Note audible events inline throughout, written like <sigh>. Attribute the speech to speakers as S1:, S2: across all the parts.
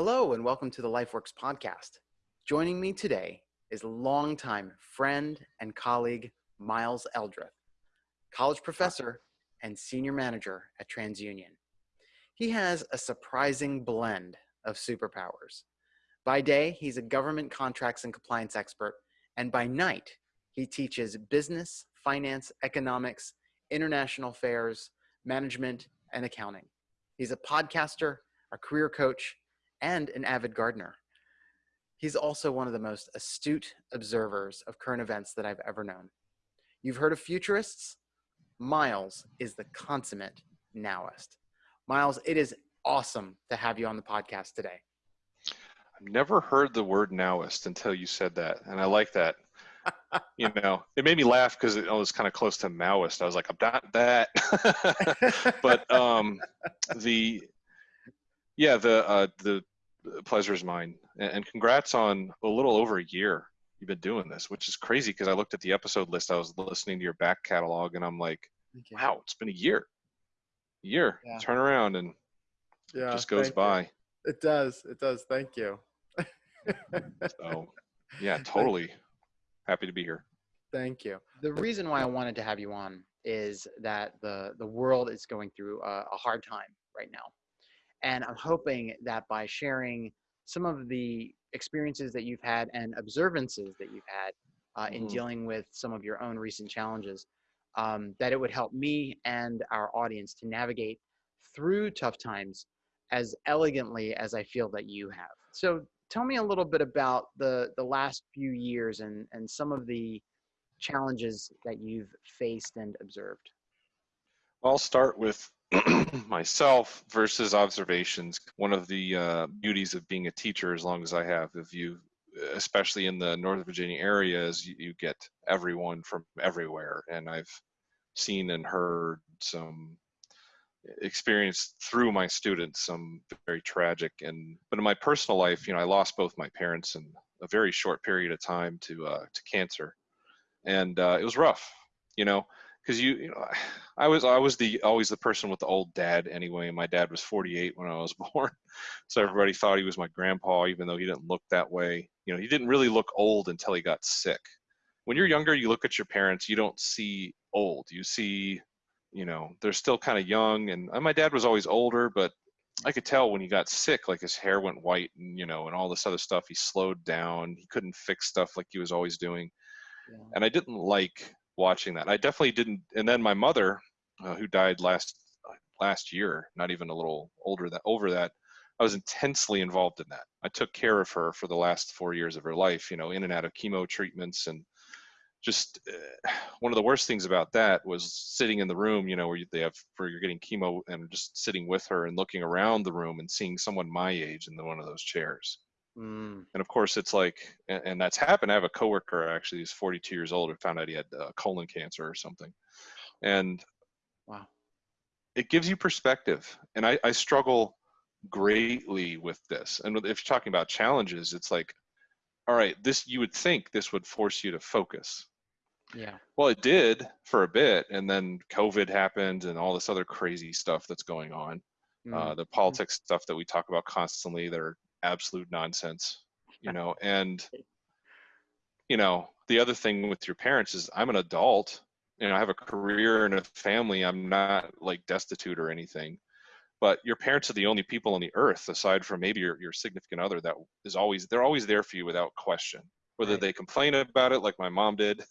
S1: Hello, and welcome to the LifeWorks podcast. Joining me today is longtime friend and colleague Miles Eldrith, college professor and senior manager at TransUnion. He has a surprising blend of superpowers. By day, he's a government contracts and compliance expert, and by night, he teaches business, finance, economics, international affairs, management, and accounting. He's a podcaster, a career coach, and an avid gardener. He's also one of the most astute observers of current events that I've ever known. You've heard of futurists? Miles is the consummate nowist. Miles, it is awesome to have you on the podcast today.
S2: I've never heard the word nowist until you said that, and I like that. <laughs> you know, it made me laugh because it was kind of close to Maoist. I was like, I'm not that. <laughs> but um, the yeah, the uh, the pleasure is mine, and congrats on a little over a year you've been doing this, which is crazy because I looked at the episode list. I was listening to your back catalog, and I'm like, wow, it's been a year, a year. Yeah. Turn around and yeah, it just goes by.
S1: You. It does. It does. Thank you. <laughs>
S2: so, yeah, totally happy to be here.
S1: Thank you. The reason why I wanted to have you on is that the the world is going through a, a hard time right now, and I'm hoping that by sharing some of the experiences that you've had and observances that you've had uh, in mm-hmm. dealing with some of your own recent challenges, um, that it would help me and our audience to navigate through tough times as elegantly as I feel that you have. So tell me a little bit about the the last few years and and some of the challenges that you've faced and observed.
S2: I'll start with <clears throat> myself versus observations. One of the uh, beauties of being a teacher, as long as I have, if you, especially in the Northern Virginia area, is you, you get everyone from everywhere, and I've seen and heard some experienced through my students some very tragic and but in my personal life you know i lost both my parents in a very short period of time to uh, to cancer. And uh, it was rough you know because you you know i was i was the always the person with the old dad anyway. My dad was 48 when i was <laughs> born. So everybody thought he was my grandpa even though he didn't look that way. You know he didn't really look old until he got sick. When you're younger you look at your parents you don't see old. You see you know they're still kind of young and, my dad was always older but i could tell when he got sick like his hair went white and you know and all this other stuff. He slowed down. He couldn't fix stuff like he was always doing. Yeah. and i didn't like watching that i definitely didn't and then my mother uh, who died last last year not even a little older that over that i was intensely involved in that i took care of her for the last four years of her life you know in and out of chemo treatments and just uh, one of the worst things about that was sitting in the room, you know, where they have where you're getting chemo and just sitting with her and looking around the room and seeing someone my age in the, one of those chairs. Mm. And of course, it's like, and, and, that's happened. I have a coworker actually he's 42 years old who found out he had uh, colon cancer or something, and wow, it gives you perspective. And I, I struggle greatly with this. And if you're talking about challenges, it's like all right, this you would think this would force you to focus.
S1: Yeah.
S2: Well, it did for a bit, and then COVID happened, and all this other crazy stuff that's going on. Mm-hmm. Uh, the politics stuff that we talk about constantly that are absolute nonsense, you know. <laughs> And you know, the other thing with your parents is I'm an adult. You know, I have a career and a family. I'm not like destitute or anything but your parents are the only people on the earth aside from maybe your, your significant other that is always they're always there for you without question whether right. they complain about it like my mom did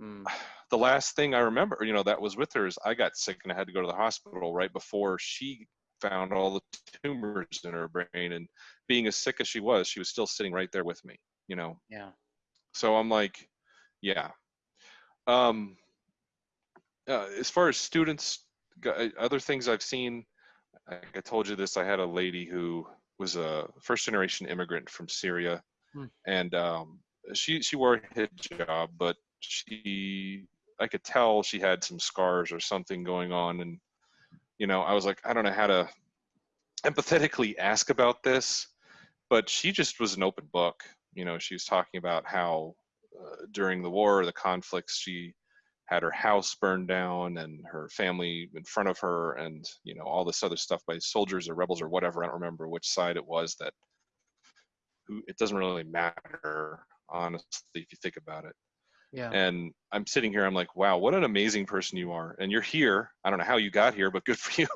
S2: mm. <sighs> the last thing i remember you know that was with her is i got sick and i had to go to the hospital right before she found all the tumors in her brain and being as sick as she was she was still sitting right there with me you know
S1: yeah
S2: so i'm like yeah um uh, as far as students other things i've seen I told you this. I had a lady who was a first generation immigrant from Syria, hmm. and um, she she wore a hijab, but she I could tell she had some scars or something going on, and you know I was like I don't know how to empathetically ask about this, but she just was an open book. You know, she was talking about how uh, during the war, the conflicts, she had her house burned down and her family in front of her and you know all this other stuff by soldiers or rebels or whatever i don't remember which side it was that who it doesn't really matter honestly if you think about it
S1: Yeah.
S2: and i'm sitting here i'm like wow what an amazing person you are. And you're here. I don't know how you got here but good for <laughs> you.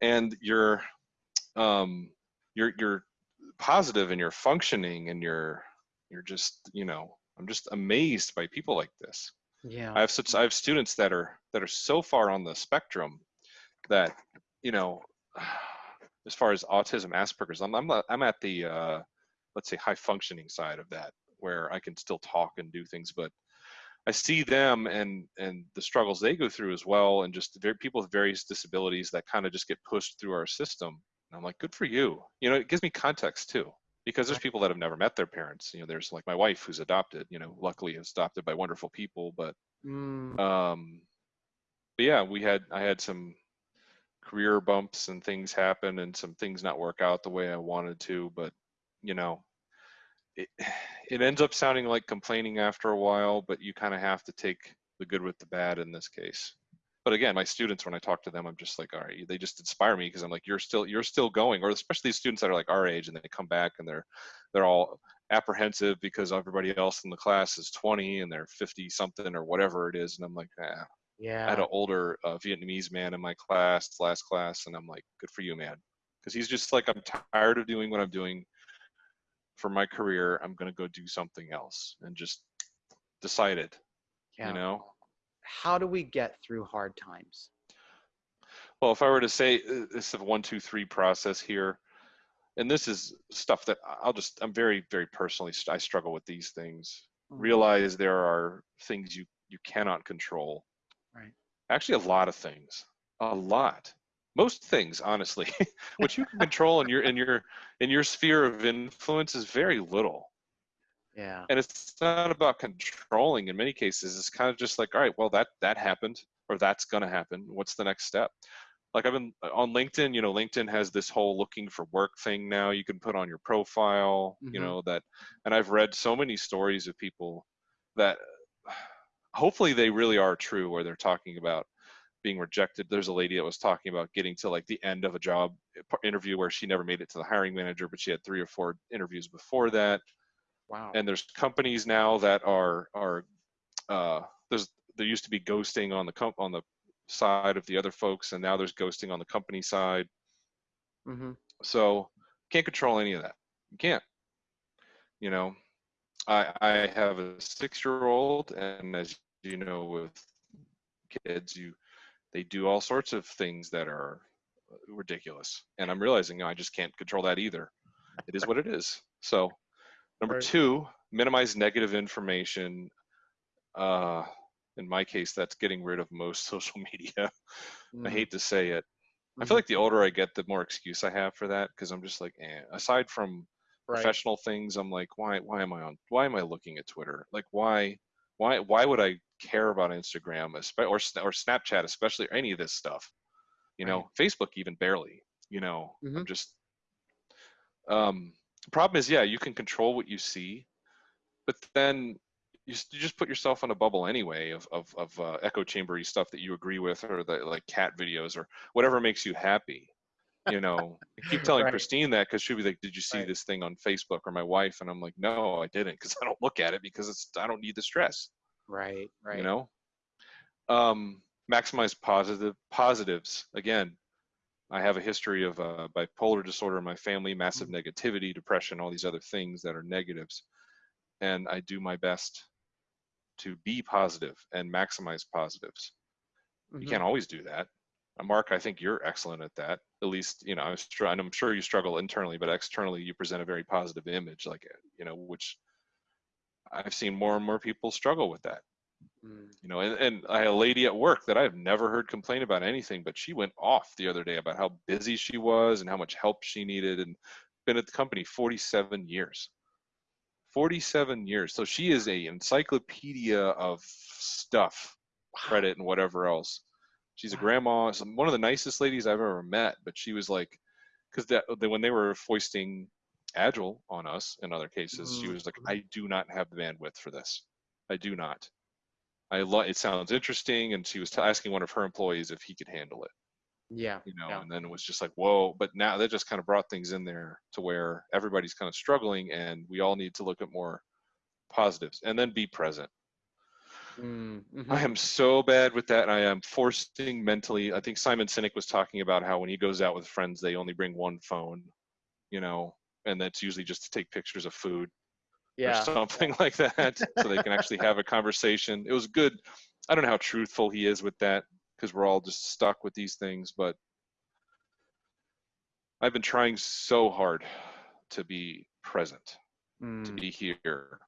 S2: And you're um you're you're positive and you're functioning and you're you're just you know i'm just amazed by people like this.
S1: Yeah.
S2: I have such I have students that are that are so far on the spectrum that you know <sighs> as far as autism Asperger's I'm I'm I'm at the uh, let's say high functioning side of that where I can still talk and do things but I see them and and the struggles they go through as well and just very, people with various disabilities that kind of just get pushed through our system and I'm like good for you. You know it gives me context too because there's people that have never met their parents you know there's like my wife who's adopted you know luckily is adopted by wonderful people but
S1: Mm,
S2: um but yeah we had i had some career bumps and things happen and some things not work out the way i wanted to but you know it, <sighs> it ends up sounding like complaining after a while but you kind of have to take the good with the bad in this case but again my students when i talk to them i'm just like all right they just inspire me because i'm like you're still you're still going or especially these students that are like our age and they come back and they're they're all apprehensive because everybody else in the class is 20 and they're 50 something or whatever it is and i'm like ah.
S1: yeah.
S2: i had an older uh, vietnamese man in my class last class and i'm like good for you man because he's just like i'm tired of doing what i'm doing for my career i'm going to go do something else and just decided
S1: yeah.
S2: you know
S1: How do we get through hard times?
S2: Well, if I were to say uh, this is a one, two, three process here, and this is stuff that I'll just, I'm very, very personally, I struggle with these things.
S1: Mhm.
S2: Realize there are things you you cannot control.
S1: Right.
S2: Actually, a lot of things, a lot. Most things, honestly, <laughs> what you can control in your in your in your sphere of influence is very little.
S1: Yeah.
S2: And it's not about controlling. In many cases, it's kind of just like, all right, well, that that happened, or that's gonna happen. What's the next step? like I've been on LinkedIn, you know, LinkedIn has this whole looking for work thing now you can put on your profile, you
S1: Mhm.
S2: know, that, and I've read so many stories of people that <sighs> hopefully they really are true where they're talking about being rejected. There's a lady that was talking about getting to like the end of a job interview where she never made it to the hiring manager, but she had three or four interviews before that
S1: Wow.
S2: and there's companies now that are are uh, there's there used to be ghosting on the comp on the side of the other folks and now there's ghosting on the company side
S1: mm-hmm.
S2: so can't control any of that you can't you know i i have a six year old and as you know with kids you they do all sorts of things that are ridiculous and i'm realizing you know, i just can't control that either it is what it is so number
S1: Right.
S2: two minimize negative information uh in my case that's getting rid of most <laughs> social media i hate to say it i
S1: Mm-hmm.
S2: feel like the older i get the more excuse i have for that because i'm just like eh. aside from
S1: right.
S2: professional things i'm like why why am i on why am i looking at twitter like why why why would i care about instagram or or snapchat especially or any of this stuff you know facebook even barely you know i'm
S1: Mhm.
S2: just um problem is yeah you can control what you see but then you, you just put yourself in a bubble anyway of of, of uh, echo chambery stuff that you agree with or the like cat videos or whatever makes you happy you know I keep <laughs> telling
S1: Right.
S2: christine that because she'll be like did you see
S1: Right.
S2: this thing on facebook or my wife and i'm like no i didn't because i don't look at it because it's i don't need the stress
S1: Right. Right.
S2: you know um maximize positive positives again i have a history of uh, bipolar disorder in my family massive
S1: Mm.
S2: negativity depression all these other things that are negatives and i do my best to be positive and maximize positives you
S1: Mhm.
S2: can't always do that Uh, mark i think you're excellent at that at least you know i'm and i'm sure you struggle internally but externally you present a very positive image like you know which i've seen more and more people struggle with that.
S1: Mm.
S2: you know and, and i had a lady at work that i've never heard complain about anything but she went off the other day about how busy she was and how much help she needed and been at the company 47 years. 47 years. So she is a encyclopedia of stuff credit and whatever else. She's a grandma one of the nicest ladies i've ever met but she was like because that when they were foisting agile on us in other cases she
S1: Mhm.
S2: was like i do not have the bandwidth for this i do not I lo- it sounds interesting, and she was t- asking one of her employees if he could handle it.
S1: Yeah.
S2: You know,
S1: Yeah.
S2: and then it was just like, whoa! But now that just kind of brought things in there to where everybody's kind of struggling, and we all need to look at more positives, and then be present.
S1: Mm, mhm.
S2: I am so bad with that. and I am forcing mentally. I think Simon Sinek was talking about how when he goes out with friends, they only bring one phone, you know, and that's usually just to take pictures of food or something <laughs> like that, so they can actually have a conversation. It was good. I don't know how truthful he is with that because we're all just stuck with these things, but I've been trying so hard to be present, to
S1: Mm,
S2: be here.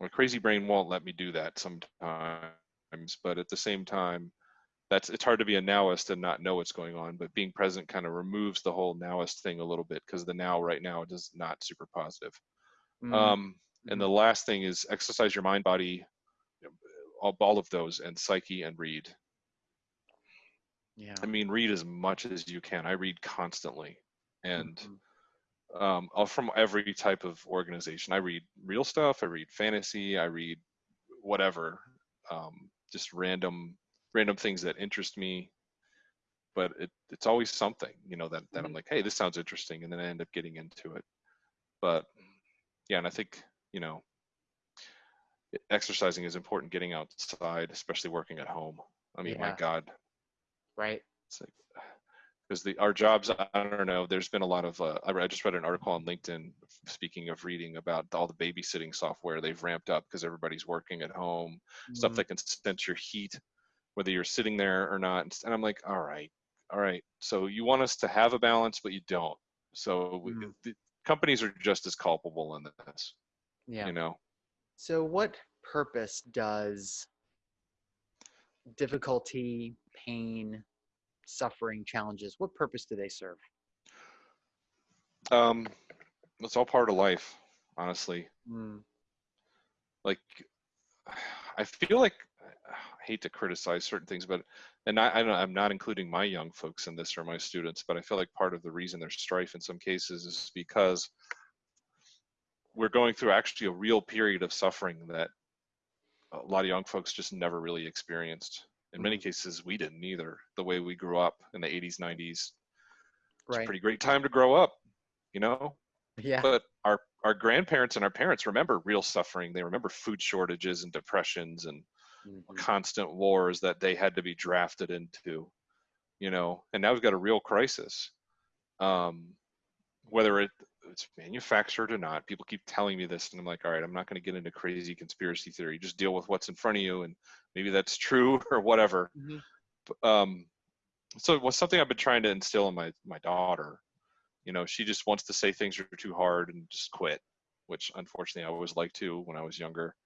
S2: My crazy brain won't let me do that sometimes, but at the same time, that's it's hard to be a nowist and not know what's going on. But being present kind of removes the whole nowist thing a little bit because the now right now is not super positive.
S1: mm,
S2: Um, and the last thing is exercise your mind, body, all, all of those, and psyche and read.
S1: yeah.
S2: I mean, read as much as you can. I read constantly, and
S1: Mhm.
S2: um, uh, from every type of organization. I read real stuff. I read fantasy. I read whatever, um, just random random things that interest me. But it, it's always something, you know, that, that I'm like, hey, this sounds interesting, and then I end up getting into it. But yeah, and I think you know, exercising is important. Getting outside, especially working at home. I mean, my God,
S1: Right.
S2: it's like <sighs> because the our jobs i don't know there's been a lot of uh, I, just read an article on linkedin speaking of reading about all the babysitting software they've ramped up because everybody's working at home stuff
S1: Mm,
S2: that can sense your heat whether you're sitting there or not and i'm like all right all right so you want us to have a balance but you don't so we,
S1: Mm.
S2: the companies are just as culpable in this
S1: yeah.
S2: you know
S1: So, what purpose does difficulty, pain, suffering, challenges, what purpose do they serve?
S2: um it's all part of life honestly
S1: Mm,
S2: like <sighs> I feel like <sighs> I hate to criticize certain things, but and I, I don't, I'm not including my young folks in this or my students, but I feel like part of the reason there's strife in some cases is because we're going through actually a real period of suffering that a lot of young folks just never really experienced. In many
S1: Mhm.
S2: cases, we didn't either. The way we grew up in the 80s, 90s, it's a pretty great time to grow up, you know.
S1: Yeah.
S2: But our our grandparents and our parents remember real suffering. They remember food shortages and depressions and
S1: Mhm.
S2: constant wars that they had to be drafted into, you know. And now we've got a real crisis. Um, whether it, it's manufactured or not, people keep telling me this, and I'm like, all right, I'm not going to get into crazy conspiracy theory. Just deal with what's in front of you, and maybe that's true <laughs> or whatever.
S1: Mhm.
S2: Um, so it was something I've been trying to instill in my my daughter. You know, she just wants to say things are too hard and just quit, which unfortunately I always liked to when I was younger.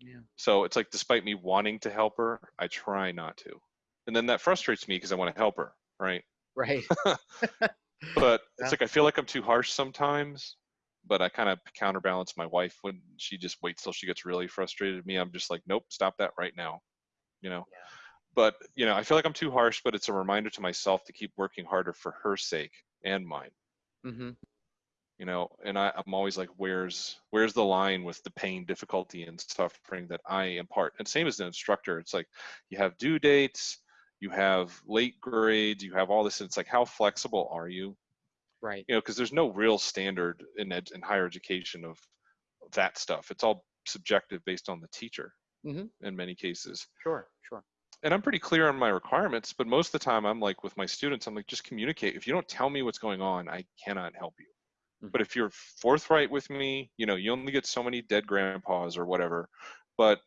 S1: Yeah.
S2: So it's like, despite me wanting to help her, I try not to. And then that frustrates me because I want to help her, right?
S1: Right. <laughs>
S2: But it's like I feel like I'm too harsh sometimes. But I kind of counterbalance my wife when she just waits till she gets really frustrated. Me, I'm just like, nope, stop that right now. You know.
S1: Yeah.
S2: But you know, I feel like I'm too harsh. But it's a reminder to myself to keep working harder for her sake and mine
S1: hmm
S2: you know and I, i'm always like where's where's the line with the pain difficulty and suffering that i impart and same as an instructor it's like you have due dates you have late grades you have all this and it's like how flexible are you
S1: Right.
S2: you know because there's no real standard in ed, in higher education of that stuff it's all subjective based on the teacher
S1: Mhm.
S2: in many cases
S1: Sure. Sure.
S2: and I'm pretty clear on my requirements, but most of the time I'm like with my students, I'm like, just communicate. If you don't tell me what's going on, I cannot help you.
S1: Mhm.
S2: But if you're forthright with me, you know, you only get so many dead grandpas or whatever. But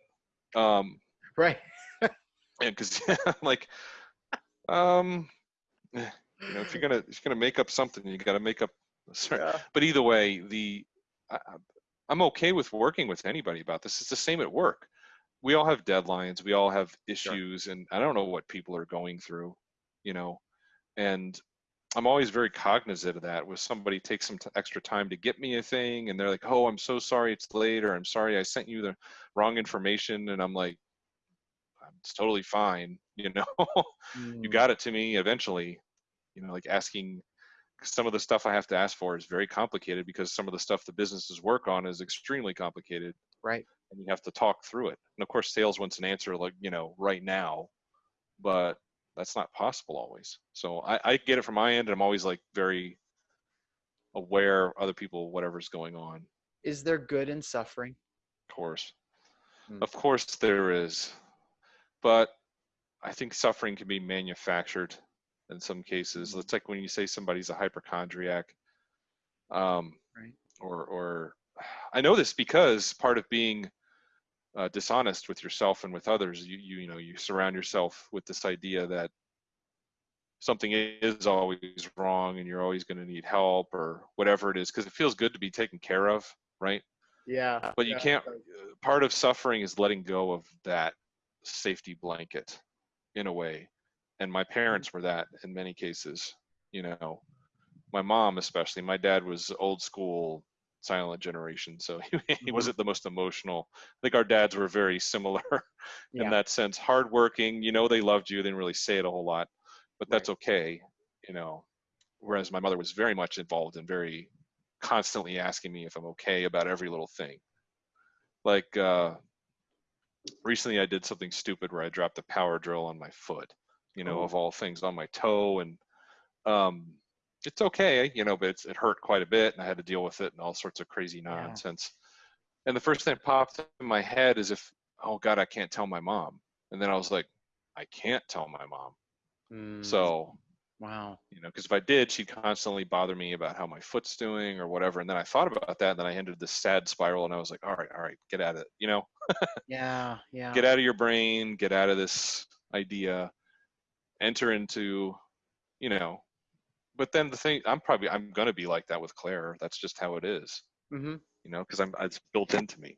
S2: um
S1: Right. <laughs>
S2: and because <laughs> I'm like, um <sighs> you know, if you're gonna if you're gonna make up something, you gotta make up sorry.
S1: Yeah.
S2: But either way, the I, I'm okay with working with anybody about this. It's the same at work. We all have deadlines. We all have issues, and I don't know what people are going through, you know. And I'm always very cognizant of that. With somebody takes some t- extra time to get me a thing, and they're like, "Oh, I'm so sorry it's late," or "I'm sorry I sent you the wrong information," and I'm like, "It's totally fine," <laughs> you know. you
S1: Mm,
S2: got it to me eventually. You know, like asking some of the stuff I have to ask for is very complicated because some of the stuff the businesses work on is extremely complicated.
S1: Right.
S2: and you have to talk through it. And of course, sales wants an answer like you know right now, but that's not possible always. So I, I get it from my end, and I'm always like very aware of other people, whatever's going on.
S1: Is there good in suffering?
S2: Of course,
S1: Hmm.
S2: of course there is, but I think suffering can be manufactured in some cases.
S1: Mhm.
S2: It's like when you say somebody's a hypochondriac, um,
S1: Right.
S2: or or I know this because part of being uh, dishonest with yourself and with others, you you you know you surround yourself with this idea that something is always wrong and you're always going to need help or whatever it is because it feels good to be taken care of, right?
S1: Yeah.
S2: But you
S1: yeah,
S2: can't. uh, Part of suffering is letting go of that safety blanket, in a way. And my parents were that in many cases. You know, my mom especially. My dad was old school, silent generation, so <laughs> he, he
S1: Mhm.
S2: wasn't the most emotional. I think our dads were very similar <laughs> in
S1: Yeah.
S2: that sense. Hardworking. You know, they loved you. They didn't really say it a whole lot, but that's
S1: Right.
S2: okay. You know, whereas my mother was very much involved and very constantly asking me if I'm okay about every little thing. Like uh, recently, I did something stupid where I dropped a power drill on my foot. You know,
S1: Oh.
S2: of all things, on my toe, and um, it's okay. You know, but it's, it hurt quite a bit, and I had to deal with it and all sorts of crazy
S1: Yeah.
S2: nonsense. And the first thing that popped in my head is if, oh God, I can't tell my mom. And then I was like, I can't tell my mom.
S1: Mm,
S2: So
S1: wow.
S2: you know because if i did she'd constantly bother me about how my foot's doing or whatever and then i thought about that and then i entered this sad spiral and i was like all right all right get out of it you know <laughs>
S1: Yeah. Yeah.
S2: get out of your brain get out of this idea enter into you know but then the thing i'm probably i'm going to be like that with claire. That's just how it is
S1: hmm
S2: you know because i'm it's built into me.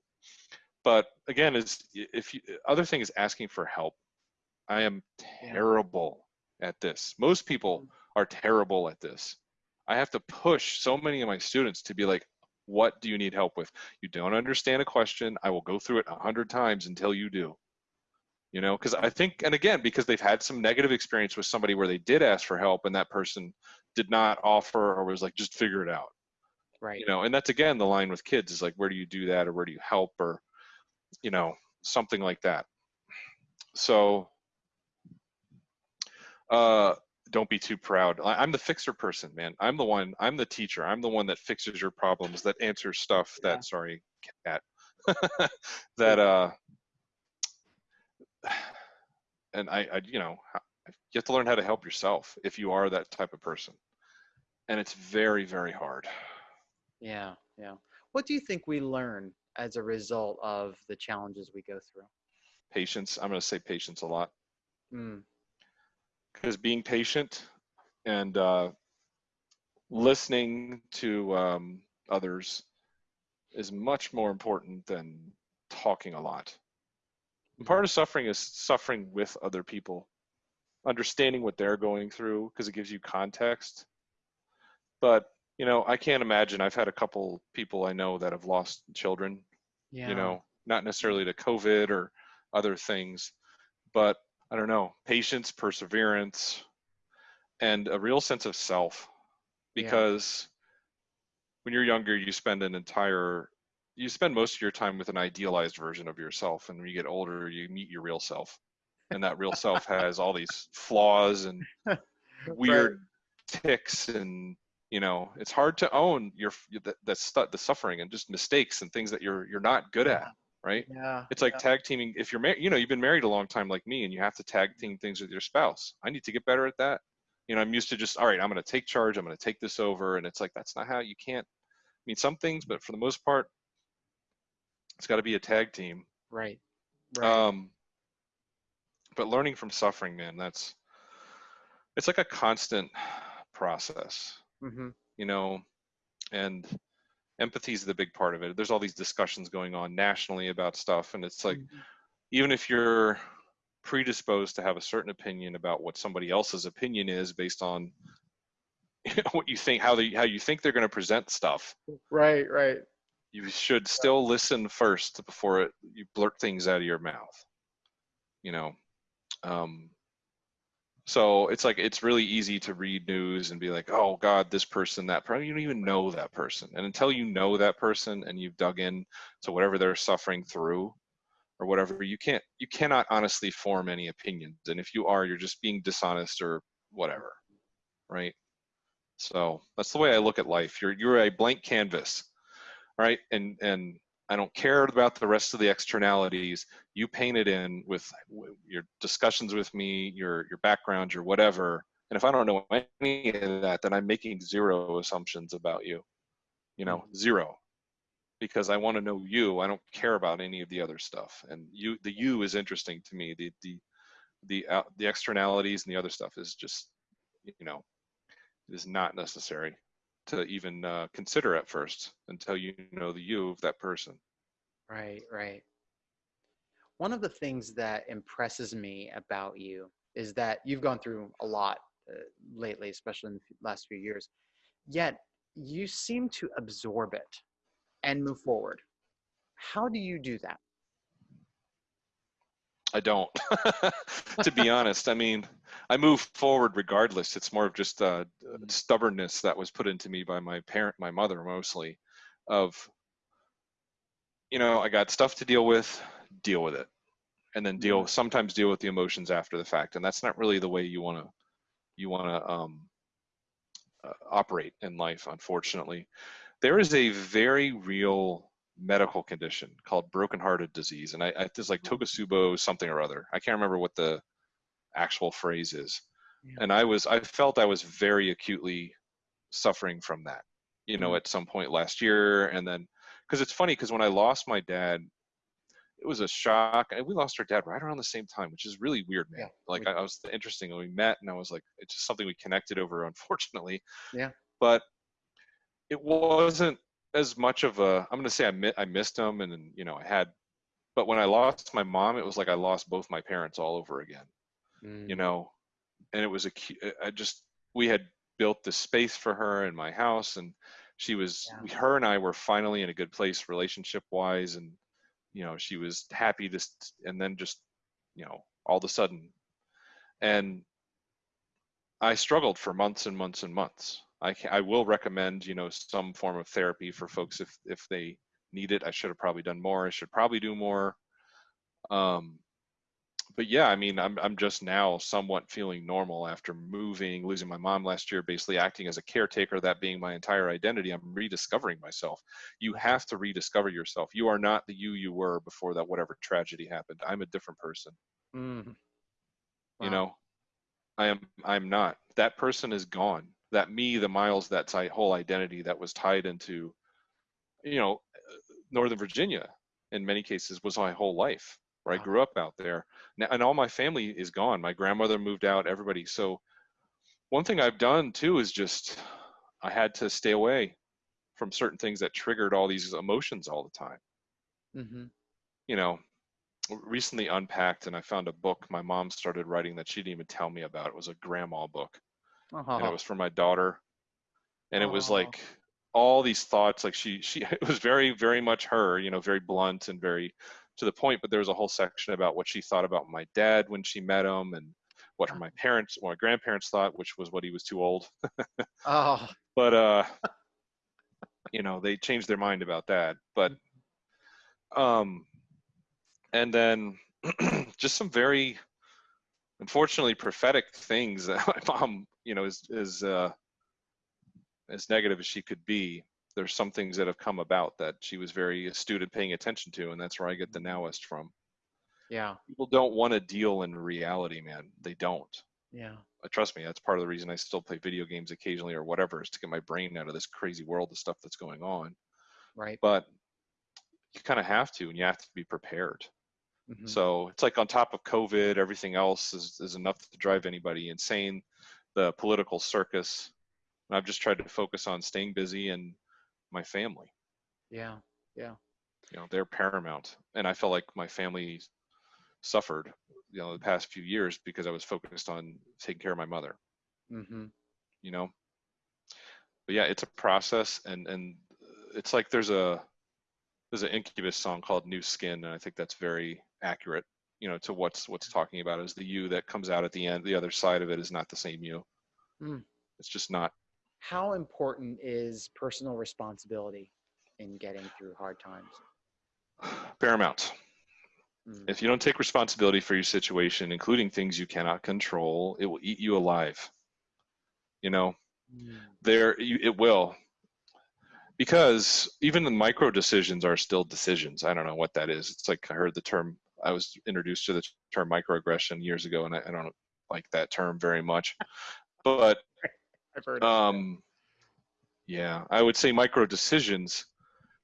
S2: But again is if you other thing is asking for help. I am terrible at this. Most people are terrible at this. I have to push so many of my students to be like what do you need help with? You don't understand a question. I will go through it a hundred times until you do. You know because i think and again because they've had some negative experience with somebody where they did ask for help and that person did not offer or was like just figure it out.
S1: Right.
S2: you know and that's again the line with kids is like where do you do that or where do you help? or you know something like that. So uh don't be too proud. I- i'm the fixer person man. I'm the one i'm the teacher. I'm the one that fixes your problems that answers stuff
S1: Yeah.
S2: that. Sorry <laughs> cat that uh <sighs> and I, I you know you have to learn how to help yourself if you are that type of person and it's very very hard
S1: Yeah. Yeah. What do you think we learn as a result of the challenges we go through?
S2: patience i'm going to say patience a lot
S1: Mm,
S2: because being patient and uh, listening to um, others is much more important than talking a lot. And part of suffering is suffering with other people, understanding what they're going through because it gives you context. But you know, I can't imagine. I've had a couple people I know that have lost children.
S1: yeah.
S2: You know, not necessarily to COVID or other things, but I don't know, patience, perseverance, and a real sense of self.
S1: Yeah.
S2: Because when you're younger, you spend an entire, you spend most of your time with an idealized version of yourself. And when you get older, you meet your real self. And that real self has all these flaws and <laughs> weird ticks and you know it's hard to own your the, the, stu- the suffering and just mistakes and things that you're you're not good at right
S1: Yeah.
S2: it's like
S1: yeah.
S2: tag teaming. If you're married, you know, you've been married a long time like me, and you have to tag team things with your spouse. I need to get better at that. You know, I'm used to just, all right, I'm going to take charge. I'm going to take this over, and it's like that's not how you can't. I mean, some things, but for the most part, it's got to be a tag team.
S1: Right. Right.
S2: Um, but learning from suffering, man, that's it's like a constant process,
S1: hmm
S2: you know, and empathy is the big part of it. There's all these discussions going on nationally about stuff, and it's like even if you're predisposed to have a certain opinion about what somebody else's opinion is based on <laughs> what you think how they how you think they're going to present stuff
S1: Right. Right.
S2: you should still listen first before it, you blurt things out of your mouth you know um so it's like it's really easy to read news and be like oh god this person that person you don't even know that person. And until you know that person and you've dug in to whatever they're suffering through or whatever you can't you cannot honestly form any opinions. And if you are you're just being dishonest or whatever right? So that's the way i look at life. You're you're a blank canvas right? And and I don't care about the rest of the externalities. You paint it in with your discussions with me, your your background, your whatever. And if I don't know any of that, then I'm making zero assumptions about you. You know, mm-hmm. zero. Because I want to know you. I don't care about any of the other stuff. And you, the you is interesting to me. The the the uh, the externalities and the other stuff is just, you know, is not necessary to even uh, consider at first until you know the you of that person.
S1: Right, right. One of the things that impresses me about you is that you've gone through a lot uh, lately, especially in the last few years, yet you seem to absorb it and move forward. How do you do that?
S2: I don't, <laughs> to be honest. I mean, I move forward regardless. It's more of just uh, mm-hmm. stubbornness that was put into me by my parent, my mother mostly, of, you know, I got stuff to deal with, deal with it, and then deal. Sometimes deal with the emotions after the fact, and that's not really the way you want to, you want to um, uh, operate in life. Unfortunately, there is a very real medical condition called broken hearted disease. And I, I it's like mm-hmm. Something or other. I can't remember what the actual phrase is. Yeah. And I was, I felt I was very acutely suffering from that, you know, mm-hmm. at some point last year. And then, because it's funny, because when I lost my dad, it was a shock. And we lost our dad right around the same time, which is really weird, man. Yeah. Like I, I was interesting when we met, and I was like, it's just something we connected over, unfortunately.
S1: Yeah.
S2: But it wasn't as much of a i'm going to say I, mi- I missed him and, and you know i had but when i lost my mom it was like i lost both my parents all over again mm. you know and it was a i just we had built the space for her in my house and she was yeah. her and i were finally in a good place relationship wise and you know she was happy to and then just you know all of a sudden and i struggled for months and months and months I, I will recommend, you know, some form of therapy for folks if, if they need it. I should have probably done more. I should probably do more. Um, but yeah, I mean, I'm, I'm just now somewhat feeling normal after moving, losing my mom last year, basically acting as a caretaker, that being my entire identity. I'm rediscovering myself. You have to rediscover yourself. You are not the you you were before that whatever tragedy happened. I'm a different person. Mm. Wow. You know, I am. I'm not. That person is gone that me, the Miles, that whole identity that was tied into, you know, Northern Virginia in many cases was my whole life where wow. I grew up out there. Now, and all my family is gone. My grandmother moved out, everybody. So one thing I've done too is just I had to stay away from certain things that triggered all these emotions all the time. Mm-hmm. You know, recently unpacked and I found a book my mom started writing that she didn't even tell me about. It was a grandma book uh-huh. and it was for my daughter. And it was uh-huh. like all these thoughts like she she <laughs> it was very very much her you know very blunt and very to the point but there was a whole section about what she thought about my dad when she met him and what her, my parents or my grandparents thought which was what he was too old. <laughs> Oh. But uh <laughs> you know they changed their mind about that but um and then <clears throat> just some very unfortunately prophetic things <laughs> that my mom you know, is as uh, as negative as she could be, there's some things that have come about that she was very astute at paying attention to, and that's where I get the nowist from.
S1: Yeah.
S2: People don't want to deal in reality, man. They don't.
S1: Yeah.
S2: Uh, trust me, that's part of the reason I still play video games occasionally or whatever is to get my brain out of this crazy world of stuff that's going on.
S1: Right.
S2: But you kind of have to, and you have to be prepared. Mm-hmm. So it's like on top of COVID, everything else is, is enough to drive anybody insane the political circus. And I've just tried to focus on staying busy and my family.
S1: Yeah, yeah.
S2: You know, they're paramount, and I felt like my family suffered, you know, the past few years because I was focused on taking care of my mother. Mm-hmm. You know, but yeah, it's a process, and and it's like there's a there's an Incubus song called New Skin, and I think that's very accurate you know to what's what's talking about is the you that comes out at the end the other side of it is not the same you
S1: Mm.
S2: it's just not
S1: How important is personal responsibility in getting through hard times? <sighs>
S2: paramount
S1: Mm.
S2: if you don't take responsibility for your situation including things you cannot control it will eat you alive you know
S1: Mm.
S2: there you, it will because even the micro decisions are still decisions i don't know what that is it's like i heard the term i was introduced to the term microaggression years ago and i, I don't like that term very much <laughs> but
S1: I've heard.
S2: um yeah i would say micro decisions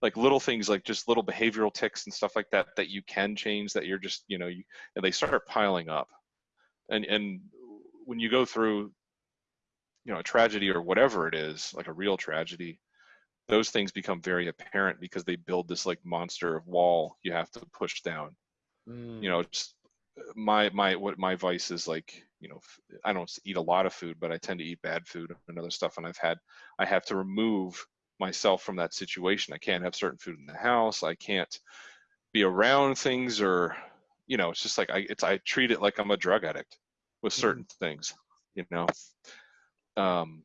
S2: like little things like just little behavioral ticks and stuff like that that you can change that you're just you know you, and they start piling up and and when you go through you know a tragedy or whatever it is like a real tragedy those things become very apparent because they build this like monster of wall you have to push down
S1: Mm.
S2: you know it's my my what my vice is like you know i don't eat a lot of food but i tend to eat bad food and other stuff and i've had i have to remove myself from that situation i can't have certain food in the house i can't be around things or you know it's just like i it's i treat it like i'm a drug addict with
S1: Mhm.
S2: certain things you know um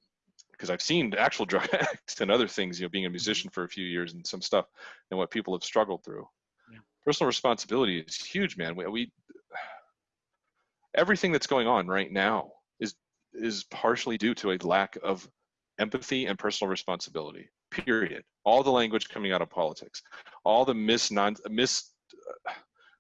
S2: because i've seen actual <laughs> drug addicts and other things you know being a musician for a few years and some stuff and what people have struggled through. Personal responsibility is huge man. We, we everything that's going on right now is is partially due to a lack of empathy and personal responsibility period. All the language coming out of politics all the mis non mis uh,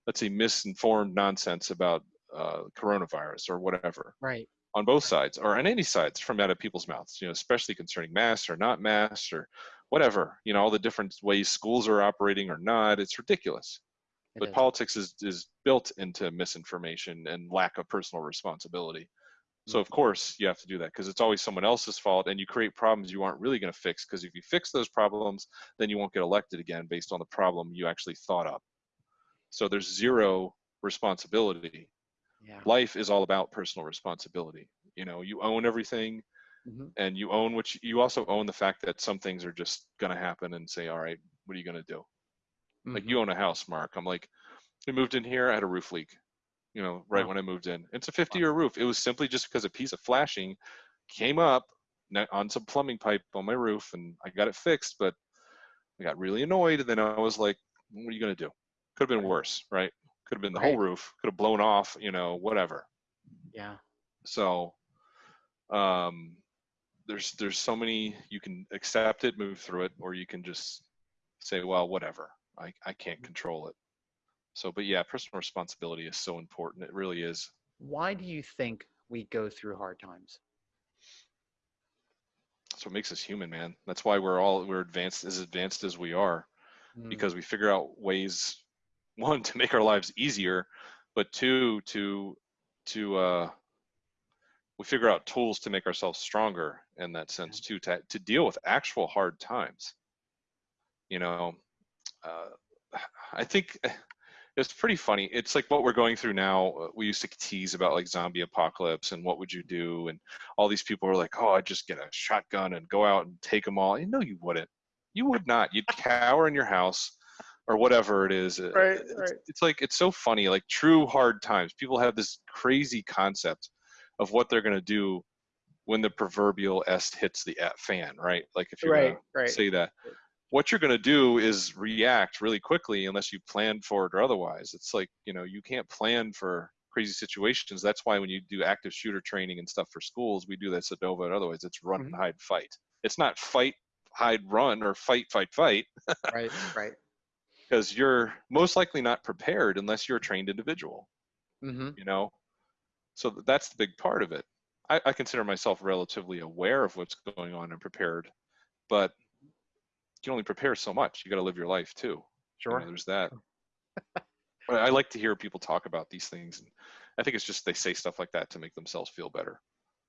S2: let's say misinformed nonsense about uh, coronavirus or whatever
S1: right.
S2: on both sides or on any sides from out of people's mouths you know especially concerning masks or not masks or whatever you know all the different ways schools are operating or not. It's ridiculous but
S1: is.
S2: politics is is built into misinformation and lack of personal responsibility so of course you have to do that because it's always someone else's fault and you create problems you aren't really going to fix because if you fix those problems then you won't get elected again based on the problem you actually thought up so there's zero responsibility
S1: yeah.
S2: life is all about personal responsibility you know you own everything
S1: Mhm.
S2: and you own you, you also own the fact that some things are just going to happen and say all right what are you going to do like
S1: Mhm.
S2: you own a house mark. I'm like we moved in here i had a roof leak you know right
S1: Wow.
S2: when i moved in. It's a 50 year roof. It was simply just because a piece of flashing came up on some plumbing pipe on my roof and i got it fixed but i got really annoyed and then i was like what are you going to do? Could have been worse right? Could have been the whole roof could have blown off you know whatever.
S1: Yeah.
S2: so um there's there's so many you can accept it move through it or you can just say well whatever i i can't control it. So but yeah personal responsibility is so important. It really is.
S1: Why do you think we go through hard times?
S2: that's what makes us human man. That's why we're all we're advanced as advanced as we are
S1: Mm.
S2: because we figure out ways <laughs> one to make our lives easier but two to to uh we figure out tools to make ourselves stronger in that sense too to, to deal with actual hard times. You know uh, <sighs> i think <sighs> it's pretty funny. It's like what we're going through now uh, we used to tease about like zombie apocalypse and what would you do and all these people are like oh i'd just get a shotgun and go out and take them all. No you wouldn't. You would not. You'd cower in your house or whatever it is. Uh,
S1: Right,
S2: it's,
S1: right.
S2: it's like it's so funny like true hard times. People have this crazy concept of what they're going to do when the proverbial s hits the fan right? Like if you're
S1: Right.
S2: gonna
S1: Right.
S2: say that what you're going to do is react really quickly unless you plan for it or otherwise it's like you know you can't plan for crazy situations that's why when you do active shooter training and stuff for schools we do that at Nova and otherwise it's run
S1: Mhm.
S2: hide fight it's not fight hide run or fight fight fight
S1: Right. Right. <laughs>
S2: because you're most likely not prepared unless you're a trained individual
S1: Mm-hmm.
S2: you know so that's the big part of it I, I consider myself relatively aware of what's going on and prepared but can only prepare so much you got to live your life too you know,
S1: Sure.
S2: there's that <laughs> but i like to hear people talk about these things and i think it's just they say stuff like that to make themselves feel better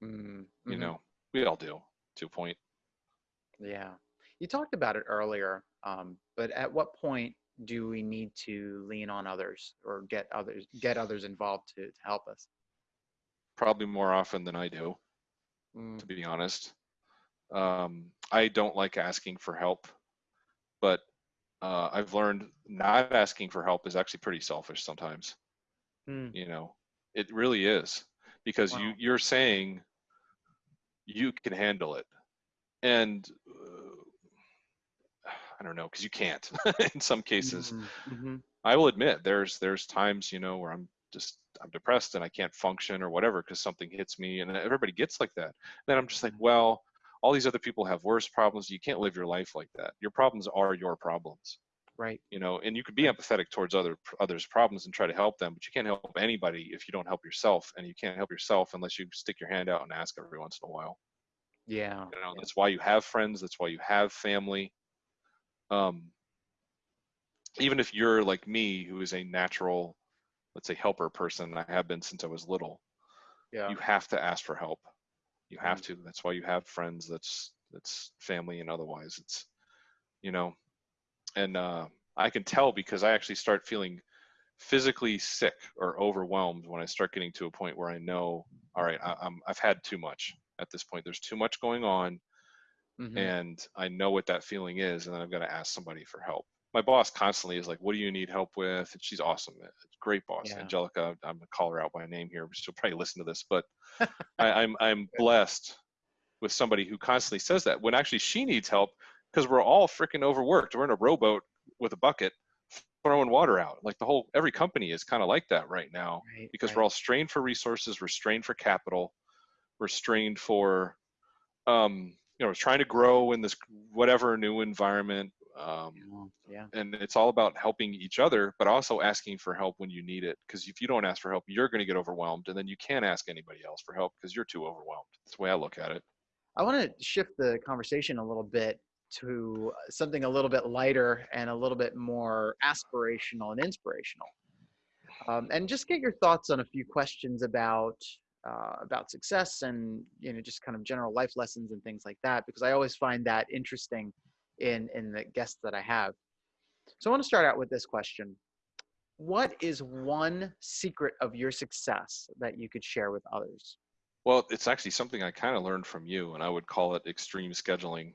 S1: Mm-hmm.
S2: you know we all do to a point
S1: Yeah. You talked about it earlier, um, but at what point do we need to lean on others or get others get others involved to, to help us?
S2: probably more often than i do
S1: Mm,
S2: to be honest. Um, I don't like asking for help, but uh, I've learned not asking for help is actually pretty selfish sometimes.
S1: Mm.
S2: You know, it really is because
S1: Wow.
S2: you you're saying you can handle it, and uh, I don't know because you can't <laughs> in some cases.
S1: Mhm, mhm.
S2: I will admit there's there's times you know where I'm just I'm depressed and I can't function or whatever because something hits me and everybody gets like that. Then I'm just like,
S1: Mhm.
S2: well, all these other people have worse problems. You can't live your life like that. Your problems are your problems,
S1: Right.
S2: you know. And you can be empathetic towards other others' problems and try to help them, but you can't help anybody if you don't help yourself, and you can't help yourself unless you stick your hand out and ask every once in a while.
S1: Yeah.
S2: You know, that's why you have friends. That's why you have family. Um, even if you're like me, who is a natural, let's say, helper person, I have been since I was little.
S1: Yeah.
S2: You have to ask for help. You have to. That's why you have friends. That's that's family, and otherwise, it's, you know, and uh, I can tell because I actually start feeling physically sick or overwhelmed when I start getting to a point where I know, all right, I, I'm I've had too much at this point. There's too much going on
S1: Mhm.
S2: and I know what that feeling is, and then I've got to ask somebody for help. My boss constantly is like, "What do you need help with?" And she's awesome, a great boss,
S1: Yeah.
S2: Angelica. I'm gonna call her out by name here, but she'll probably listen to this. But <laughs> I, I'm I'm blessed with somebody who constantly says that when actually she needs help because we're all freaking overworked. We're in a rowboat with a bucket throwing water out. Like the whole every company is kind of like that right now
S1: Right.
S2: because
S1: right.
S2: we're all strained for resources, we're strained for capital, we're strained for, um, you know, trying to grow in this whatever new environment. Um,
S1: Yeah.
S2: and it's all about helping each other, but also asking for help when you need it. Because if you don't ask for help, you're going to get overwhelmed, and then you can't ask anybody else for help because you're too overwhelmed. That's the way I look at it.
S1: I want to shift the conversation a little bit to something a little bit lighter and a little bit more aspirational and inspirational, um, and just get your thoughts on a few questions about uh, about success and you know just kind of general life lessons and things like that. Because I always find that interesting in in the guests that I have. So I want to start out with this question: What is one secret of your success that you could share with others?
S2: Well, it's actually something I kind of learned from you, and I would call it extreme scheduling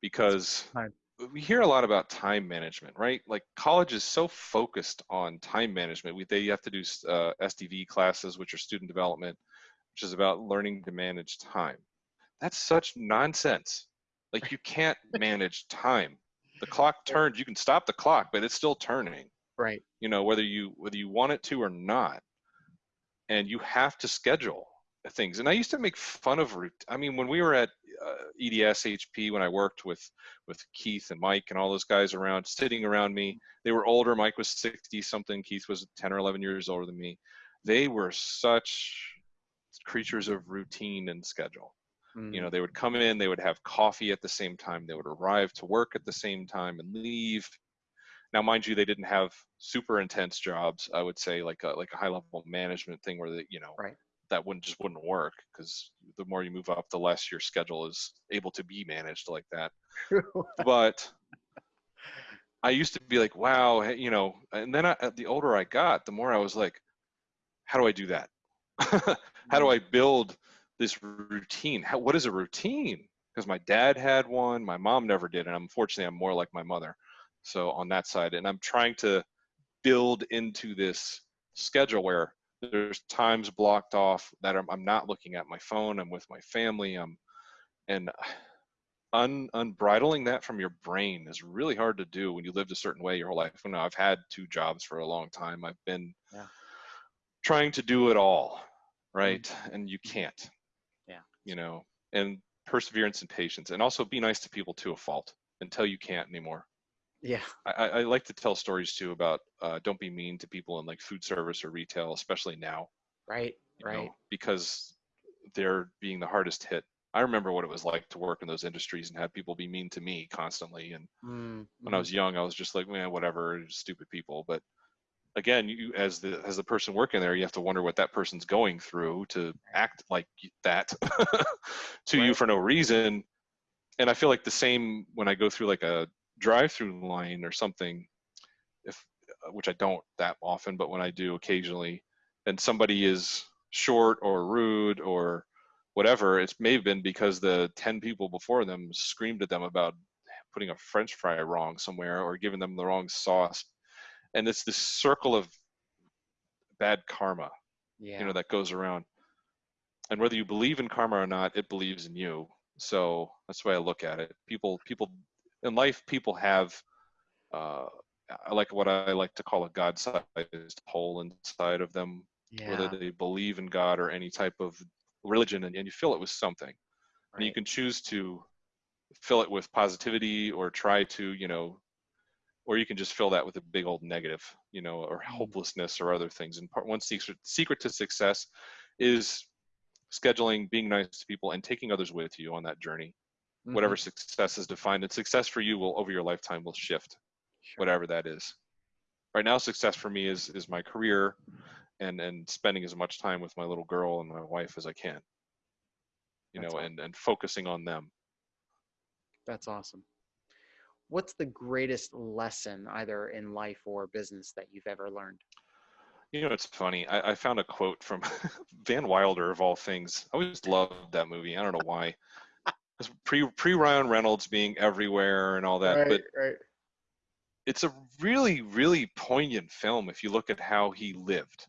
S2: because we hear a lot about time management, right? Like college is so focused on time management. We, they have to do uh, SDV classes, which are student development, which is about learning to manage time. That's such nonsense. Like you can't <laughs> manage time. The clock turns. You can stop the clock, but it's still turning
S1: Right.
S2: you know whether you whether you want it to or not and you have to schedule things and i used to make fun of i mean when we were at uh, eds hp when i worked with with keith and mike and all those guys around sitting around me they were older mike was 60 something keith was 10 or 11 years older than me they were such creatures of routine and schedule you know mm. they would come in they would have coffee at the same time they would arrive to work at the same time and leave. Now mind you they didn't have super intense jobs i would say like a like a high level management thing where they you know
S1: Right.
S2: that wouldn't just wouldn't work because the more you move up the less your schedule is able to be managed like that. <laughs> But i used to be like wow you know and then I, the older i got the more i was like how do i do that? <laughs> How do mm. i build this routine. How, what is a routine? Because my dad had one my mom never did and unfortunately i'm more like my mother. So on that side and i'm trying to build into this schedule where there's times blocked off that I'm, I'm not looking at my phone i'm with my family i'm and un, unbridling that from your brain is really hard to do when you lived a certain way your whole life. You know i've had two jobs for a long time. I've been
S1: Yeah.
S2: trying to do it all mm-hmm. right? And you can't. You know and perseverance and patience and also be nice to people to a fault until you can't anymore
S1: Yeah.
S2: I, I I like to tell stories too about uh, don't be mean to people in like food service or retail, especially now,
S1: Right. Right.
S2: know, because they're being the hardest hit. I remember what it was like to work in those industries and have people be mean to me constantly. And
S1: Mm,
S2: when I
S1: mhm.
S2: was young, I was just like, man, whatever, stupid people. But again, you as the as the person working there, you have to wonder what that person's going through to act like that <laughs> to you for no reason. And I feel like the same when I go through like a drive-through line or something, if uh, which I don't that often, but when I do occasionally, and somebody is short or rude or whatever, it may have been because the ten people before them screamed at them about putting a French fry wrong somewhere or giving them the wrong sauce, and it's this circle of bad karma
S1: Yeah.
S2: you know that goes around. And whether you believe in karma or not it believes in you. So that's the way i look at it. People people in life people have uh i like what i like to call a god-sized hole inside of them
S1: yeah.
S2: whether they believe in god or any type of religion and, and you fill it with something. And you can choose to fill it with positivity or try to you know or you can just fill that with a big old negative you know or
S1: Mm.
S2: hopelessness or other things and part one secret secret to success is scheduling being nice to people and taking others with you on that journey
S1: Mhm.
S2: whatever success is defined and success for you will over your lifetime will shift
S1: Sure.
S2: whatever that is right now success for me is is my career and and spending as much time with my little girl and my wife as i can you
S1: That's
S2: know
S1: awesome.
S2: and and focusing on them
S1: That's awesome. What's the greatest lesson, either in life or business, that you've ever learned?
S2: You know, it's funny. I, I found a quote from <laughs> Van Wilder of all things. I always loved that movie. I don't know why. It's pre pre Ryan Reynolds being everywhere and all that, but
S1: right.
S2: it's a really really poignant film if you look at how he lived,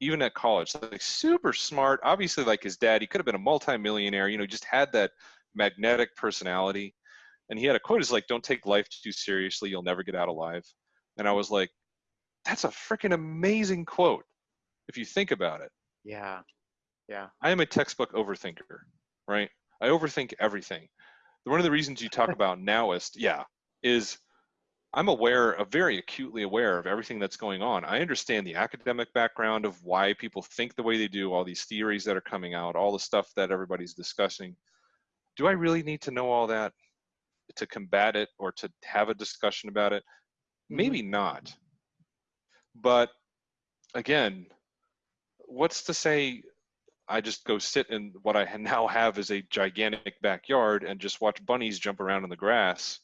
S2: even at college. Like super smart. Obviously, like his dad, he could have been a multimillionaire. You know, just had that magnetic personality. And he had a quote is like, "Don't take life too seriously. You'll never get out alive." And I was like, "That's a freaking amazing quote." If you think about it.
S1: Yeah. Yeah.
S2: I am a textbook overthinker, right? I overthink everything. One of the reasons you talk <laughs> about nowist, yeah, is I'm aware of very acutely aware of everything that's going on. I understand the academic background of why people think the way they do, all these theories that are coming out, all the stuff that everybody's discussing. Do I really need to know all that to combat it or to have a discussion about it? Mm-hmm. Maybe not. But again, what's to say I just go sit in what I <laughs> now have is a gigantic backyard and just watch bunnies jump around in the grass,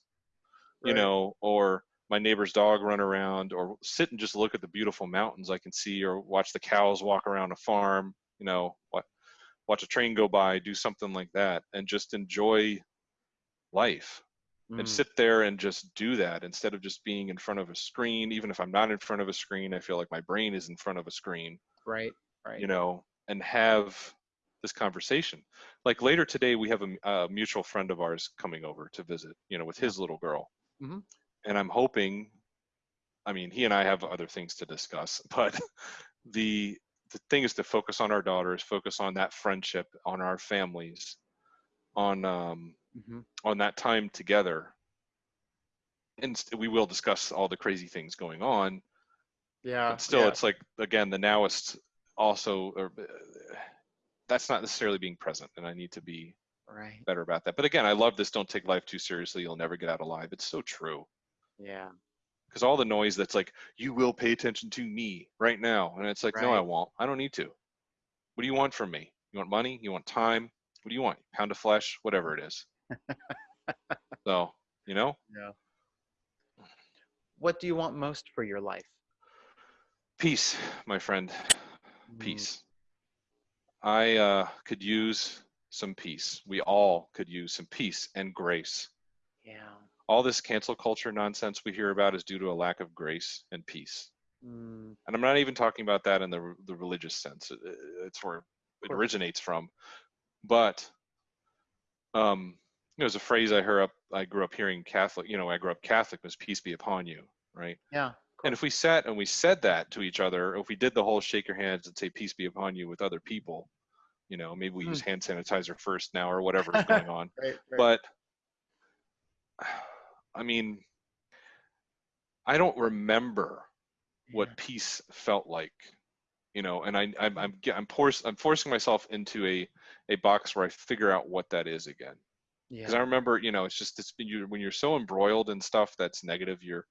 S2: you
S1: Right.
S2: know, or my neighbor's dog run around, or sit and just look at the beautiful mountains I can see, or watch the cows walk around a farm, you know, watch a train go by, do something like that, and just enjoy life and
S1: Mm.
S2: sit there and just do that instead of just being in front of a screen. Even if I'm not in front of a screen, I feel like my brain is in front of a screen
S1: Right. Right.
S2: you know, and have this conversation. Like later today, we have a mutual friend of ours coming over to visit, you know, with his little girl.
S1: Mhm.
S2: And I'm hoping, I mean, he and I have other things to discuss, <laughs> but the the thing is to focus on our daughters, focus on that friendship, on our families, on um,
S1: Mhm.
S2: on that time together. And we will discuss all the crazy things going on,
S1: Yeah.
S2: but still
S1: yeah.
S2: it's like again the nowist also or, uh, that's not necessarily being present and i need to be
S1: right.
S2: better about that but again i love this don't take life too seriously you'll never get out alive it's so true
S1: Yeah.
S2: because all the noise that's like you will pay attention to me right now and it's like no i won't i don't need to what do you want from me you want money you want time what do you want pound of flesh whatever it is so you know
S1: Yeah. What do you want most for your life?
S2: peace my friend
S1: Mm.
S2: peace. I uh, could use some peace. We all could use some peace and grace.
S1: Yeah.
S2: All this cancel culture nonsense we hear about is due to a lack of grace and peace.
S1: Mm.
S2: And I'm not even talking about that in the the religious sense. It- It's where it originates from. But um, there's a phrase I heard up. I grew up hearing Catholic. You know, I grew up Catholic was "Peace be upon you," right?
S1: Yeah. of
S2: And if we sat and we said that to each other, or if we did the whole shake your hands and say peace be upon you with other people, you know, maybe we
S1: Hmm.
S2: use hand sanitizer first now or whatever is going on. <laughs>
S1: right. Right.
S2: But I mean, I don't remember what peace felt like, you know, and I, I'm, I'm, I'm, force, I'm forcing myself into a, a box where I figure out what that is again because I remember, you know, it's just it's been you when you're so embroiled in stuff that's negative, you're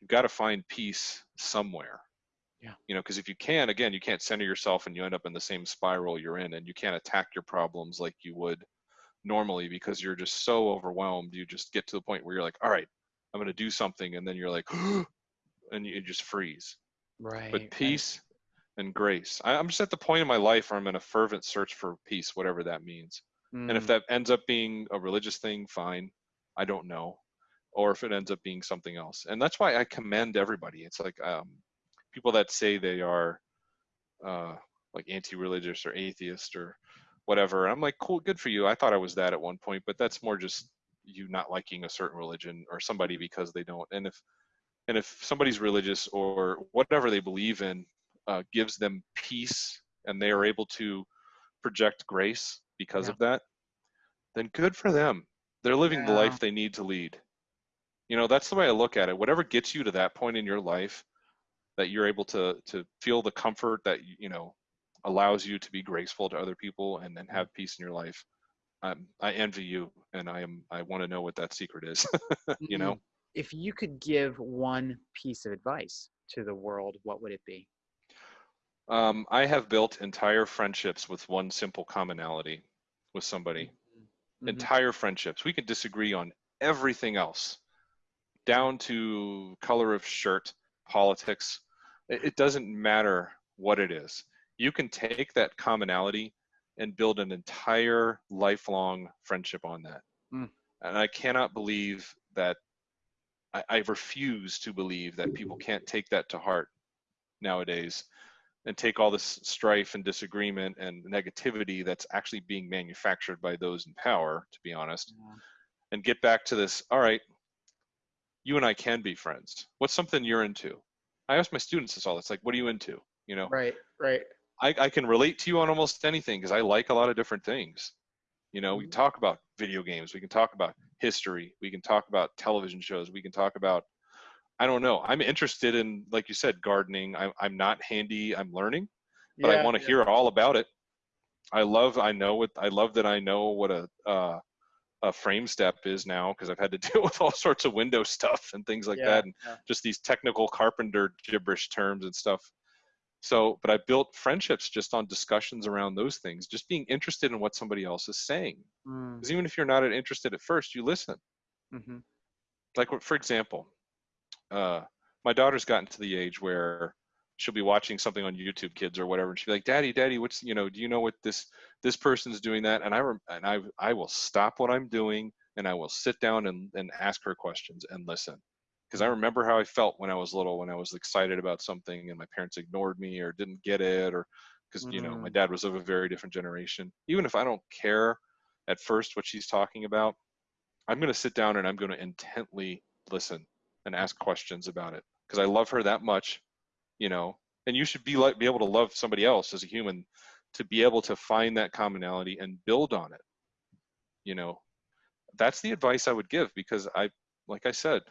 S2: you've got to find peace somewhere.
S1: Yeah.
S2: You know, because if you can, again, you can't center yourself and you end up in the same spiral you're in, and you can't attack your problems like you would normally because you're just so overwhelmed. You just get to the point where you're like, all right, I'm going to do something, and then you're like, <gasps> and you just freeze.
S1: Right.
S2: But
S1: right.
S2: peace and grace. I, I'm just at the point in my life where I'm in a fervent search for peace, whatever that means. And if
S1: Mm.
S2: that ends up being a religious thing, fine. I don't know. Or if it ends up being something else. And that's why I commend everybody. It's like um, people that say they are uh, like anti-religious or atheist or whatever. I'm like, cool, good for you. I thought I was that at one point, but that's more just you not liking a certain religion or somebody because they don't. And if and if somebody's religious or whatever they believe in uh, gives them peace and they are able to project grace because
S1: Yeah.
S2: of that, then good for them. They're living the life they need to lead. You know, that's the way I look at it. Whatever gets you to that point in your life that you're able to to feel the comfort that you know allows you to be graceful to other people and then have peace in your life. Um, I envy you, and I am. I want to know what that secret is. <laughs> you know,
S1: If you could give one piece of advice to the world, what would it be?
S2: Um, I have built entire friendships with one simple commonality with somebody.
S1: Mhm.
S2: Entire friendships. We can disagree on everything else, down to color of shirt, politics. It, it doesn't matter what it is. You can take that commonality and build an entire lifelong friendship on that.
S1: Mm.
S2: And I cannot believe that. I, I refuse to believe that people can't take that to heart nowadays and take all this strife and disagreement and negativity that's actually being manufactured by those in power, to be honest,
S1: Yeah.
S2: and get back to this. All right, you and I can be friends. What's something you're into? I ask my students this all. It's like, what are you into? You know,
S1: Right, right.
S2: I, I can relate to you on almost anything because I like a lot of different things. You know, we
S1: Mhm.
S2: talk about video games, we can talk about history, we can talk about television shows, we can talk about, I don't know. I'm interested in, like you said, gardening. I'm, I'm not handy, I'm learning, but I want to
S1: yeah.
S2: hear all about it. I love, I know what, I love that I know what a, uh, a frame step is now because I've had to <laughs> deal with all sorts of window stuff and things like
S1: Yeah,
S2: that. And
S1: yeah.
S2: just these technical carpenter gibberish terms and stuff. So, but I built friendships just on discussions around those things, just being interested in what somebody else is saying.
S1: Mm,
S2: Because even if you're not interested at first, you listen.
S1: mhm.
S2: Like, for example, uh, my daughter's gotten to the age where she'll be watching something on YouTube Kids or whatever, and she'll be like, "Daddy, Daddy, what's you know? Do you know what this this person's doing that?" And I rem- and I I will stop what I'm doing and I will sit down and and ask her questions and listen. Because I remember how I felt when I was little, when I was excited about something and my parents ignored me or didn't get it, or because you know my
S1: Mm.
S2: dad was of a very different generation. Even if I don't care at first what she's talking about, I'm going to sit down and I'm going to intently listen and ask questions about it because I love her that much, you know. And you should be like be able to love somebody else as a human to be able to find that commonality and build on it. You know, that's the advice I would give because I, like I said,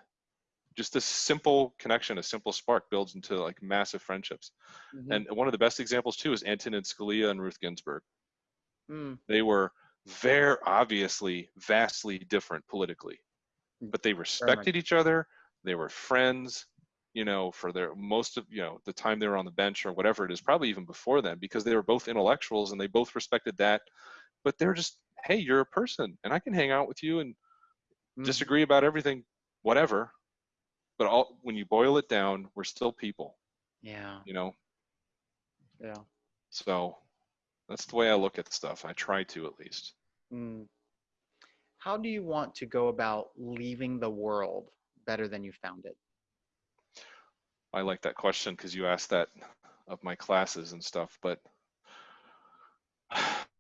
S2: just a simple connection, a simple spark builds into like massive friendships.
S1: Mhm.
S2: And one of the best examples too is Antonin Scalia and Ruth Ginsburg
S1: Mm,
S2: they were very obviously vastly different politically but they respected each other they were friends you know for their most of you know the time they were on the bench or whatever it is probably even before then because they were both intellectuals and they both respected that. But they're just hey you're a person and i can hang out with you and
S1: mhm.
S2: disagree about everything whatever. But all when you boil it down we're still people
S1: Yeah,
S2: you know?
S1: Yeah.
S2: so that's the way i look at stuff. I try to at least.
S1: Mm. How do you want to go about leaving the world better than you found it?
S2: I like that question because you asked that of my classes and stuff, but <sighs>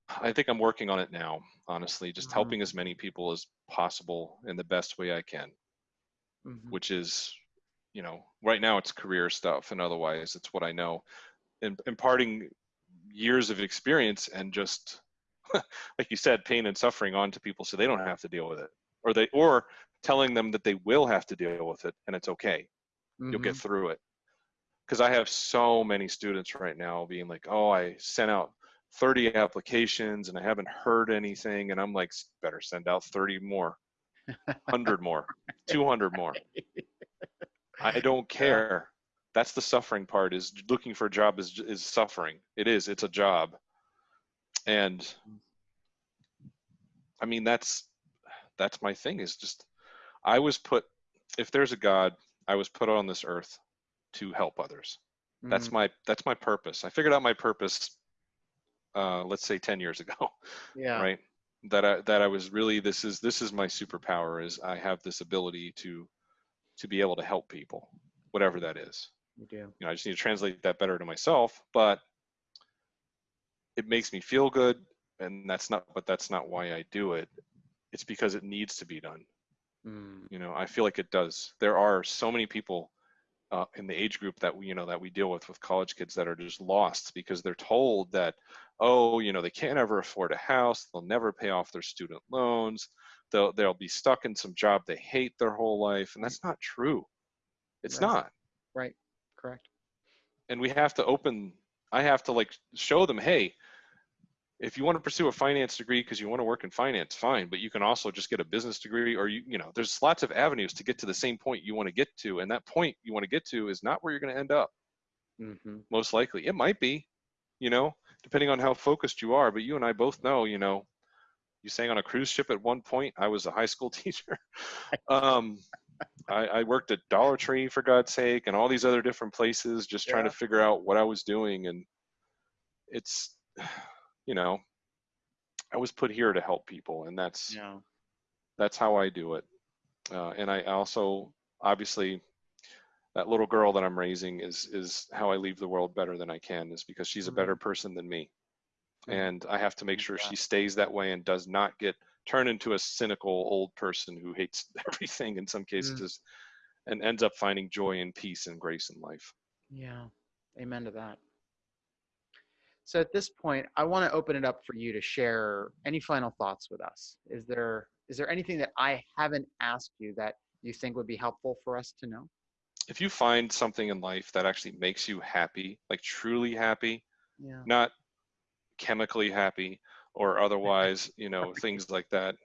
S2: I think I'm working on it now, honestly, just
S1: Mhm.
S2: helping as many people as possible in the best way I can,
S1: Mhm.
S2: which is, you know, right now it's career stuff and otherwise it's what I know. And imparting years of experience and just, <laughs> like you said, pain and suffering onto people so they don't have to deal with it. Or they, or telling them that they will have to deal with it and it's okay. You'll get
S1: Mhm.
S2: through it. Because i have so many students right now being like oh i sent out 30 applications and i haven't heard anything and i'm like better send out 30 more. 100 more. <laughs> 200 more. I don't care. That's the suffering part is looking for a job is is suffering. It is. It's a job. And i mean that's that's my thing is just i was put if there's a god i was put on this earth to help others. That's
S1: Mm,
S2: my that's my purpose. I figured out my purpose uh let's say 10 years <laughs> ago
S1: yeah.
S2: right? That i that i was really this is this is my superpower is i have this ability to to be able to help people whatever that is.
S1: You do.
S2: you know i just need to translate that better to myself but it makes me feel good and that's not but that's not why i do it. It's because it needs to be done
S1: Mm,
S2: you know i feel like it does there are so many people uh, in the age group that we you know that we deal with with college kids that are just lost because they're told that oh you know they can't ever afford a house they'll never pay off their student loans they'll they'll be stuck in some job they hate their whole life and that's not true it's
S1: Right.
S2: not
S1: right. Correct.
S2: and we have to open i have to like show them hey if you want to pursue a finance degree because you want to work in finance fine but you can also just get a business degree or you you know there's lots of avenues to get to the same point you want to get to and that point you want to get to is not where you're going to end up.
S1: Hmm
S2: most likely. It might be you know depending on how focused you are but you and i both know you know you sang on a cruise ship at one point i was a high school <laughs> teacher. Um I, I worked at dollar tree for god's sake and all these other different places just trying to figure out what i was doing and it's you know i was put here to help people and that's
S1: Yeah.
S2: that's how i do it uh, and i also obviously that little girl that i'm raising is is how i leave the world better than i can is because she's a better person than me
S1: Mhm.
S2: and i have to make sure she stays that way and does not get turned into a cynical old person who hates <laughs> everything in some cases and ends up finding joy and peace and grace in life
S1: Yeah. Amen to that. So at this point, I want to open it up for you to share any final thoughts with us. Is there is there anything that I haven't asked you that you think would be helpful for us to know?
S2: if you find something in life that actually makes you happy like truly happy
S1: Yeah.
S2: not chemically happy or otherwise <laughs> you know things like that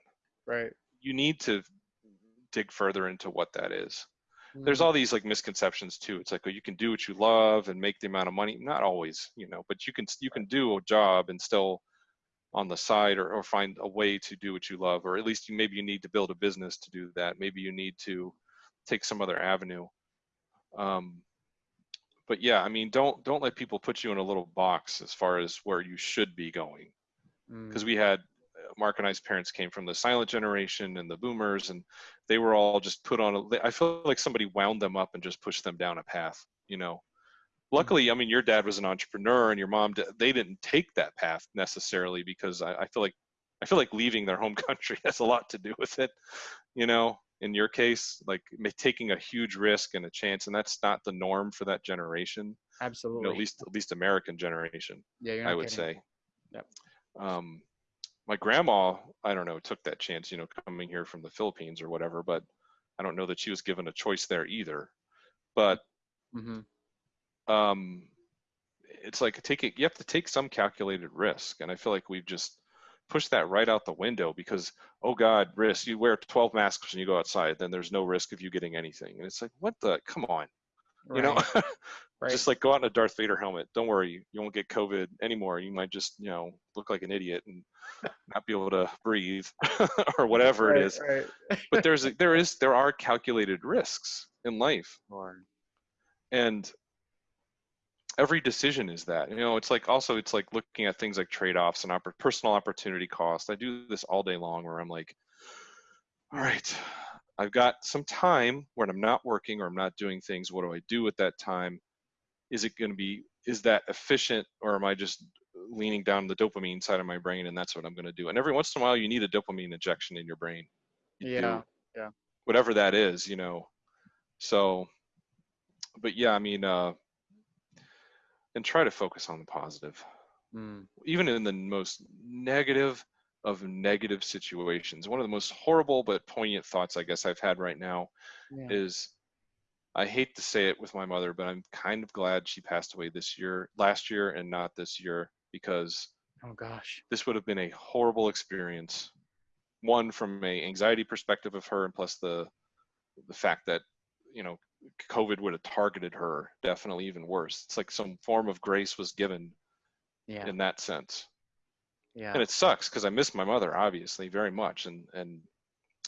S1: Right.
S2: you need to dig further into what that is there's
S1: Mm,
S2: all these like misconceptions too. It's like oh, you can do what you love and make the amount of money. Not always you know but you can you can do a job and still on the side or, or find a way to do what you love or at least you maybe you need to build a business to do that. Maybe you need to take some other avenue. Um, but yeah i mean don't don't let people put you in a little box as far as where you should be going.
S1: Mm,
S2: because we had Mark and I's parents came from the silent generation and the boomers, and they were all just put on a. I feel like somebody wound them up and just pushed them down a path. You know, luckily, I mean, your dad was an entrepreneur, and your mom they didn't take that path necessarily because I, I feel like I feel like leaving their home <laughs> country has a lot to do with it. You know, in your case, like taking a huge risk and a chance, and that's not the norm for that generation. You
S1: absolutely.
S2: know, at least at least American generation.
S1: yeah, you're
S2: I would
S1: kidding.
S2: say.
S1: Yep.
S2: Um, my grandma, I don't know, took that chance, you know, coming here from the Philippines or whatever, but I don't know that she was given a choice there either. But
S1: Mhm.
S2: um, it's like take it, you have to take some calculated risk, and I feel like we've just pushed that right out the window because oh God, risk. You wear 12 masks when you go outside, then there's no risk of you getting anything, and it's like what the? Come on, you know. <laughs>
S1: Right,
S2: just like go out in a Darth Vader helmet. Don't worry, you won't get COVID anymore. You might just, you know, look like an idiot and not be able to breathe <laughs> or whatever
S1: right,
S2: it is. But there's a, <laughs> there is there are calculated risks in life,
S1: Lord.
S2: and every decision is that. You know, it's like also it's like looking at things like trade-offs and oppor- personal opportunity cost. I do this all day long where I'm like, all right, I've got some time when I'm not working or I'm not doing things. What do I do at that time? Is it going to be, is that efficient or am I just leaning down the dopamine side of my brain and that's what I'm going to do? And every once in a while, you need a dopamine injection in your brain. You
S1: Yeah. yeah.
S2: Whatever that is, you know. So, but yeah, I mean, uh, and try to focus on the positive
S1: Mm,
S2: even in the most negative of negative situations. One of the most horrible but poignant thoughts I guess I've had right now
S1: yeah.
S2: is I hate to say it with my mother, but I'm kind of glad she passed away this year, last year, and not this year because
S1: Oh gosh.
S2: this would have been a horrible experience. One from a anxiety perspective of her, and plus the the fact that you know COVID would have targeted her. Definitely even worse. It's like some form of grace was given
S1: Yeah.
S2: in that sense.
S1: Yeah.
S2: and it sucks because I miss my mother obviously very much, and and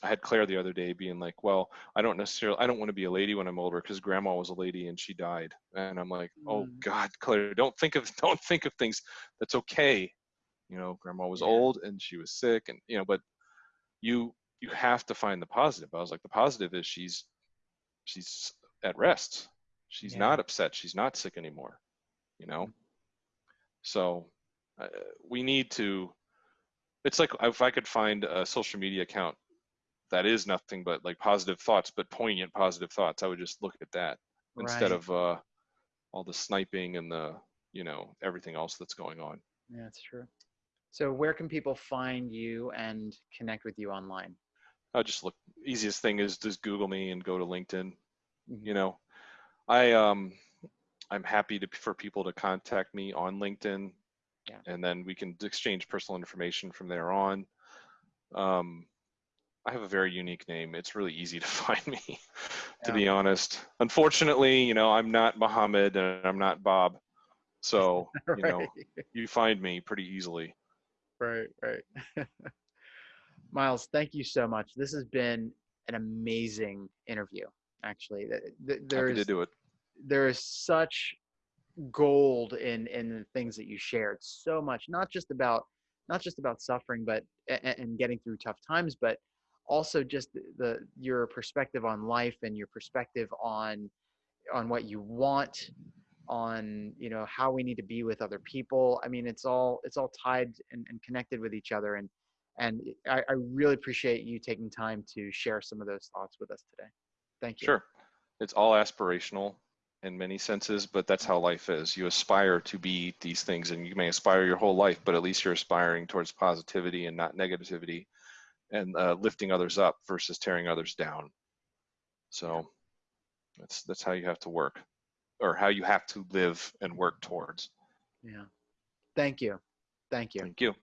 S2: I had Claire the other day being like, well, I don't necessarily, I don't want to be a lady when I'm older because Grandma was a lady and she died, and I'm like, oh
S1: Mm.
S2: God, Claire, don't think of <laughs> don't think of things. That's okay, you know. Grandma was
S1: Yeah.
S2: old and she was sick, and you know, but you you have to find the positive. I was like, the positive is she's she's at rest. She's
S1: Yeah.
S2: not upset. She's not sick anymore, you know.
S1: Mm.
S2: So uh, we need to. It's like if I could find a social media account that is nothing but like positive thoughts, but poignant positive thoughts, I would just look at that instead of uh, all the sniping and the you know everything else that's going on.
S1: Yeah, that's true. So where can people find you and connect with you online?
S2: I just look. Easiest thing is just Google me and go to LinkedIn.
S1: Mhm.
S2: You know, I um, I'm happy to for people to contact me on LinkedIn,
S1: Yeah.
S2: and then we can exchange personal information from there on. Um, I have a very unique name. It's really easy to <laughs> find me, to
S1: Yeah.
S2: be honest. Unfortunately, you know, I'm not Mohammed and I'm not Bob, so <laughs> you know, you find me pretty easily.
S1: Right, right. <laughs> Miles, thank you so much. This has been an amazing interview. Actually, Th- th-
S2: Happy
S1: there's
S2: to do it.
S1: there is such gold in in the things that you shared. So much, not just about not just about suffering, but a- a- and getting through tough times, but also just the, the your perspective on life and your perspective on on what you want on you know how we need to be with other people i mean it's all it's all tied and, and connected with each other and and I, I really appreciate you taking time to share some of those thoughts with us today thank you
S2: Sure. It's all aspirational in many senses, but that's how life is. You aspire to be these things, and you may aspire your whole life, but at least you're aspiring towards positivity and not negativity and uh, lifting others up versus tearing others down. So that's that's how you have to work or how you have to live and work towards.
S1: yeah thank you thank you
S2: Thank you.